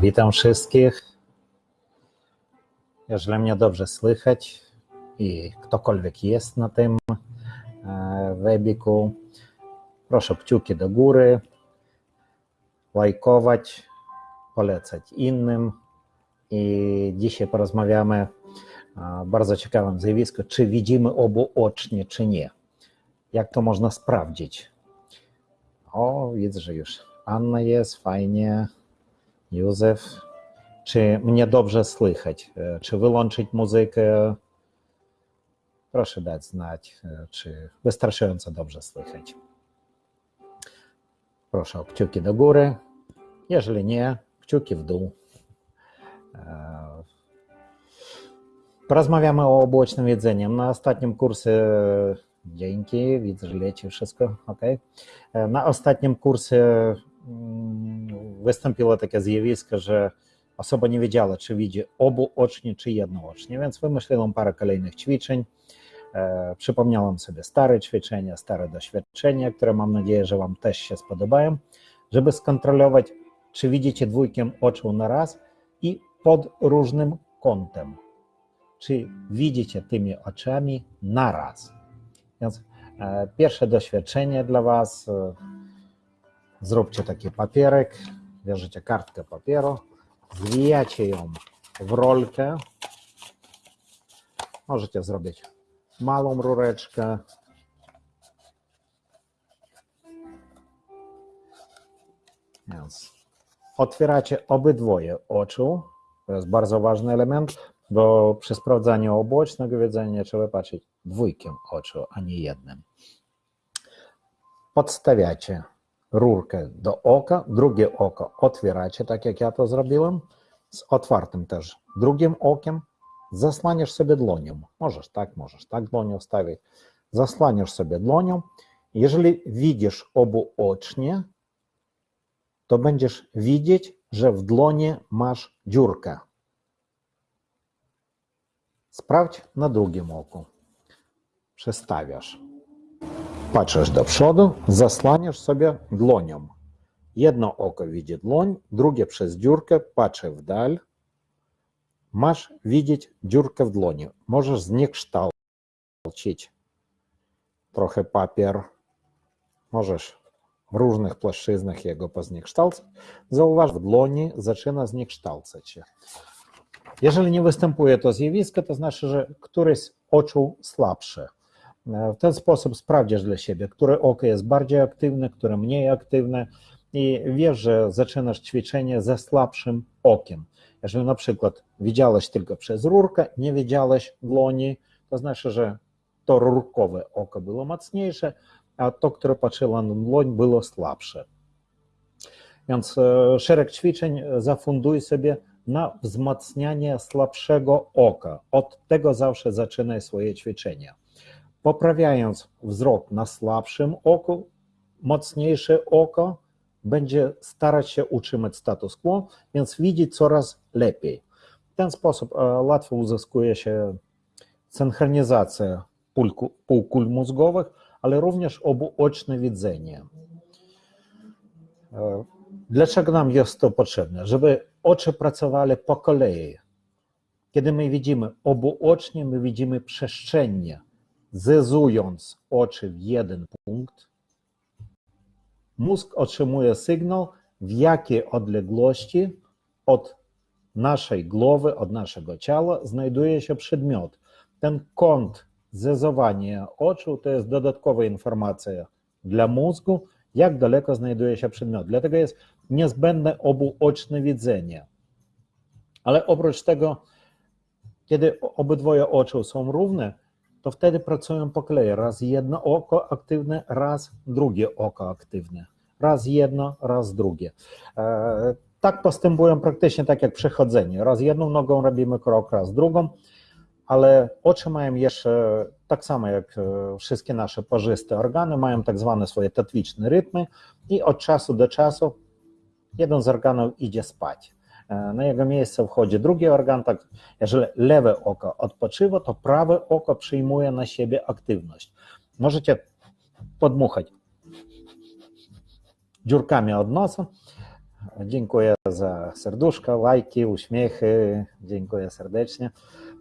Witam wszystkich. Jeżeli mnie dobrze słychać i ktokolwiek jest na tym e, webiku, proszę kciuki do góry, lajkować, polecać innym. I dzisiaj porozmawiamy o bardzo ciekawym zjawisku, czy widzimy obuocznie, czy nie. Jak to można sprawdzić? O, widzę, że już Anna jest, fajnie. Józef, czy mnie dobrze słychać? Czy wyłączyć muzykę? Proszę dać znać, czy wystarczająco dobrze słychać. Proszę o kciuki do góry. Jeżeli nie, kciuki w dół. Porozmawiamy o obłocznym jedzeniu. Na ostatnim kursie, dzięki, widzę, że leci wszystko, ok. Na ostatnim kursie wystąpiło takie zjawisko, że osoba nie wiedziała, czy widzi obuocznie, czy jednoocznie, więc wymyśliłem parę kolejnych ćwiczeń. E, przypomniałem sobie stare ćwiczenia, stare doświadczenia, które mam nadzieję, że Wam też się spodobają, żeby skontrolować, czy widzicie dwójkiem oczu na raz i pod różnym kątem. Czy widzicie tymi oczami na raz. Więc e, pierwsze doświadczenie dla Was. Zróbcie taki papierek, bierzecie kartkę papieru, zwijacie ją w rolkę. Możecie zrobić małą rureczkę. Więc otwieracie obydwoje oczu. To jest bardzo ważny element, bo przy sprawdzaniu obłocznego widzenia trzeba patrzeć dwójkiem oczu, a nie jednym. Podstawiacie rurkę do oka, drugie oko otwieracie, tak jak ja to zrobiłem, z otwartym też drugim okiem, zasłaniasz sobie dłonią. Możesz tak, możesz tak dłonią stawić. Zasłaniasz sobie dłonią. Jeżeli widzisz obuocznie, to będziesz widzieć, że w dłonie masz dziurkę. Sprawdź na drugim oku. Przestawiasz. Patrzysz do przodu, zasłaniasz sobie dłonią. Jedno oko widzi dłoń, drugie przez dziurkę patrzy w dal. Masz widzieć dziurkę w dłoni. Możesz zniekształcić trochę papier. Możesz w różnych płaszczyznach jego pozniekształcać. Zauważ, w dłoni zaczyna zniekształcać się. Jeżeli nie występuje to zjawisko, to znaczy, że któryś z oczu słabsze. W ten sposób sprawdzisz dla siebie, które oko jest bardziej aktywne, które mniej aktywne i wiesz, że zaczynasz ćwiczenie ze słabszym okiem. Jeżeli na przykład widziałeś tylko przez rurkę, nie widziałeś dłoni, to znaczy, że to rurkowe oko było mocniejsze, a to, które patrzyło na dłoń, było słabsze. Więc szereg ćwiczeń zafunduj sobie na wzmacnianie słabszego oka. Od tego zawsze zaczynaj swoje ćwiczenia poprawiając wzrok na słabszym oku, mocniejsze oko będzie starać się utrzymać status quo, więc widzi coraz lepiej. W ten sposób łatwo uzyskuje się synchronizacja półkul mózgowych, ale również obuoczne widzenie. Dlaczego nam jest to potrzebne? Żeby oczy pracowały po kolei. Kiedy my widzimy obuocznie, my widzimy przestrzennie, zezując oczy w jeden punkt, mózg otrzymuje sygnał, w jakiej odległości od naszej głowy, od naszego ciała znajduje się przedmiot. Ten kąt zezowania oczu to jest dodatkowa informacja dla mózgu, jak daleko znajduje się przedmiot. Dlatego jest niezbędne obuoczne widzenie. Ale oprócz tego, kiedy obydwoje oczu są równe, to wtedy pracują po kolei. Raz jedno oko aktywne, raz drugie oko aktywne. Raz jedno, raz drugie. Tak postępują praktycznie tak jak przechodzenie. Raz jedną nogą robimy krok, raz drugą, ale oczy mają jeszcze, tak samo jak wszystkie nasze parzyste organy, mają tak zwane swoje tatwiczne rytmy i od czasu do czasu jeden z organów idzie spać. Na jego miejsce wchodzi drugi organ. Tak, jeżeli lewe oko odpoczywa, to prawe oko przyjmuje na siebie aktywność. Możecie podmuchać dziurkami od nosa, Dziękuję za serduszka, lajki, uśmiechy. Dziękuję serdecznie.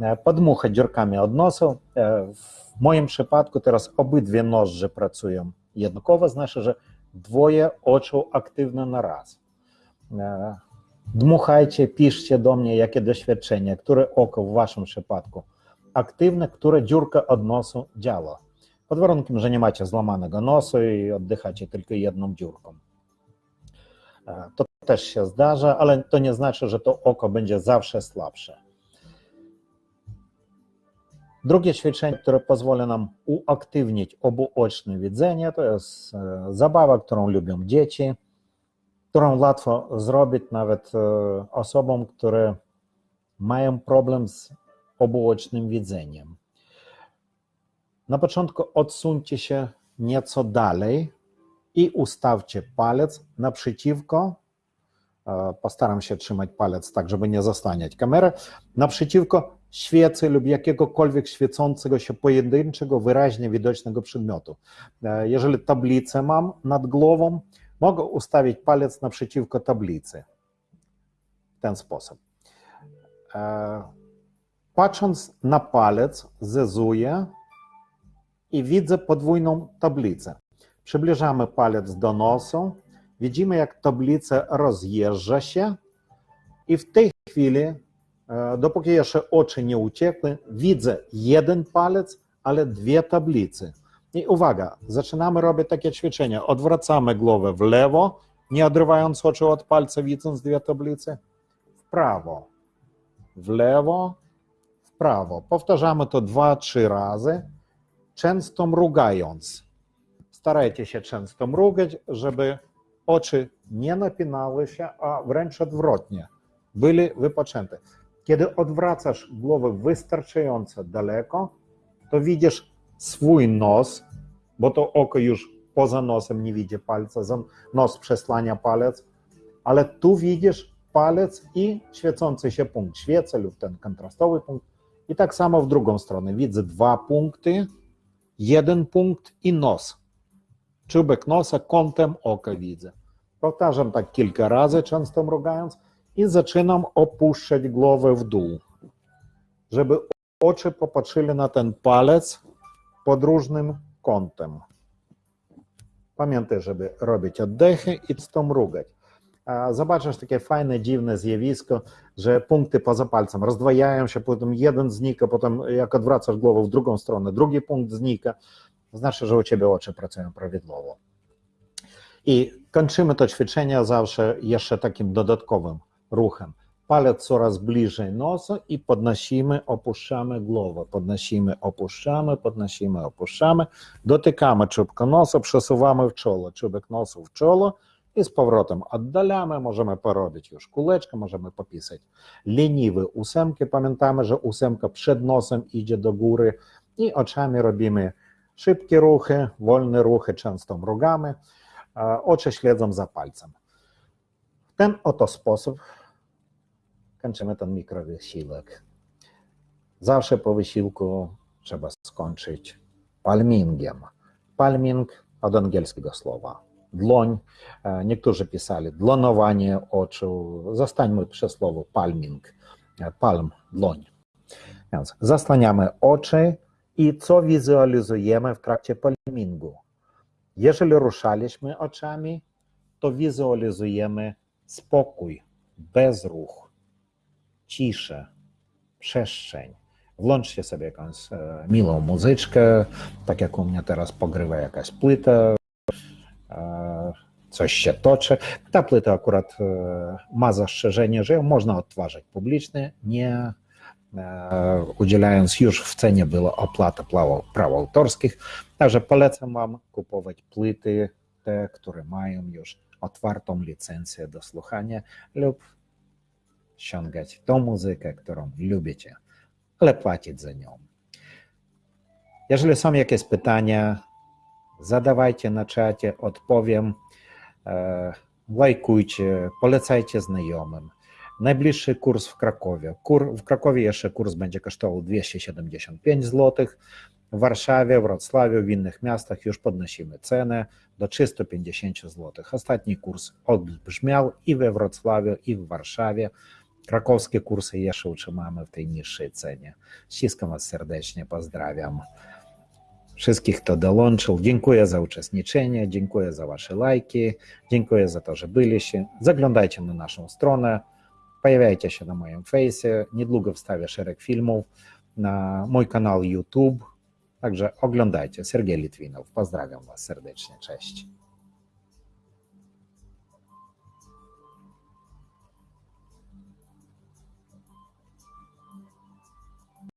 E, Podmuchać dziurkami od nosu. E, W moim przypadku teraz obydwie nożże pracują jednakowo, znaczy, że dwoje oczu aktywne na raz. Dmuchajcie, piszcie do mnie, jakie doświadczenie, które oko w waszym przypadku aktywne, które dziurka od nosu działa. Pod warunkiem, że nie macie złamanego nosu i oddychacie tylko jedną dziurką. E, To też się zdarza, ale to nie znaczy, że to oko będzie zawsze słabsze. Drugie ćwiczenie, które pozwoli nam uaktywnić obuoczne widzenie, to jest e, zabawa, którą lubią dzieci, którą łatwo zrobić nawet e, osobom, które mają problem z obuocznym widzeniem. Na początku odsuńcie się nieco dalej i ustawcie palec naprzeciwko. e, Postaram się trzymać palec tak, żeby nie zasłaniać kamery. Naprzeciwko świecy lub jakiegokolwiek świecącego się pojedynczego, wyraźnie widocznego przedmiotu. E, Jeżeli tablicę mam nad głową, mogę ustawić palec naprzeciwko tablicy. W ten sposób. E, Patrząc na palec, zezuję i widzę podwójną tablicę. Przybliżamy palec do nosu, widzimy jak tablica rozjeżdża się i w tej chwili, e, dopóki jeszcze oczy nie uciekły, widzę jeden palec, ale dwie tablice. I uwaga, zaczynamy robić takie ćwiczenia. Odwracamy głowę w lewo, nie odrywając oczu od palca, widząc dwie tablice, w prawo, w lewo, w prawo. Powtarzamy to dwa, trzy razy, często mrugając. Starajcie się często mrugać, żeby oczy nie napinały się, a wręcz odwrotnie, byli wypoczęte. Kiedy odwracasz głowę wystarczająco daleko, to widzisz swój nos, bo to oko już poza nosem nie widzi palca, nos przesłania palec, ale tu widzisz palec i świecący się punkt świecy lub ten kontrastowy punkt. I tak samo w drugą stronę. Widzę dwa punkty, jeden punkt i nos. Czubek nosa kątem oka widzę. Powtarzam tak kilka razy, często mrugając i zaczynam opuszczać głowę w dół, żeby oczy popatrzyli na ten palec pod różnym kątem. Pamiętaj, żeby robić oddechy i to mrugać. A Zobaczysz takie fajne, dziwne zjawisko, że punkty poza palcem rozdwajają się, potem jeden znika, potem jak odwracasz głowę w drugą stronę, drugi punkt znika. Znaczy, że u ciebie oczy pracują prawidłowo. I kończymy to ćwiczenie zawsze jeszcze takim dodatkowym ruchem. Palec coraz bliżej nosa i podnosimy, opuszczamy głowę. Podnosimy, opuszczamy, podnosimy, opuszczamy. Dotykamy czubka nosa, przesuwamy w czoło, czubek nosu w czoło i z powrotem oddalamy. Możemy porobić już kuleczkę, możemy popisać leniwe ósemki. Pamiętamy, że ósemka przed nosem idzie do góry i oczami robimy szybkie ruchy, wolne ruchy, często mrugamy. a Oczy śledzą za palcem. W ten oto sposób kończymy ten mikrowysiłek. Zawsze po wysiłku trzeba skończyć palmingiem. Palming od angielskiego słowa dłoń. E, Niektórzy pisali dlonowanie oczu. Zostańmy przy słowu palming. E, Palm, dłoń. Więc zasłaniamy oczy i co wizualizujemy w trakcie palmingu. Jeżeli ruszaliśmy oczami, to wizualizujemy spokój, bezruch, ciszę, przestrzeń. Włączcie sobie jakąś e, miłą muzyczkę, tak jak u mnie teraz pogrywa jakaś płyta, e, coś się toczy. Ta płyta akurat e, ma zastrzeżenie, że ją można odtwarzać publicznie, nie udzielając już w cenie była opłata praw autorskich. Także polecam Wam kupować płyty, te, które mają już otwartą licencję do słuchania lub ściągać tą muzykę, którą lubicie, ale płacić za nią. Jeżeli są jakieś pytania, zadawajcie na czacie, odpowiem. E, Lajkujcie, polecajcie znajomym. Najbliższy kurs w Krakowie. Kur, w Krakowie jeszcze kurs będzie kosztował 275 zł. W Warszawie, Wrocławiu, w innych miastach już podnosimy cenę do 350 zł. Ostatni kurs odbrzmiał i we Wrocławiu, i w Warszawie. Krakowskie kursy jeszcze utrzymamy w tej niższej cenie. Ściskam Was serdecznie, pozdrawiam wszystkich, kto dołączył. Dziękuję za uczestniczenie, dziękuję za Wasze lajki, dziękuję za to, że byliście. Zaglądajcie na naszą stronę, pojawiajcie się na moim fejsie. Niedługo wstawię szereg filmów na mój kanał YouTube. Także oglądajcie. Sergiej Litwinow. Pozdrawiam Was serdecznie. Cześć.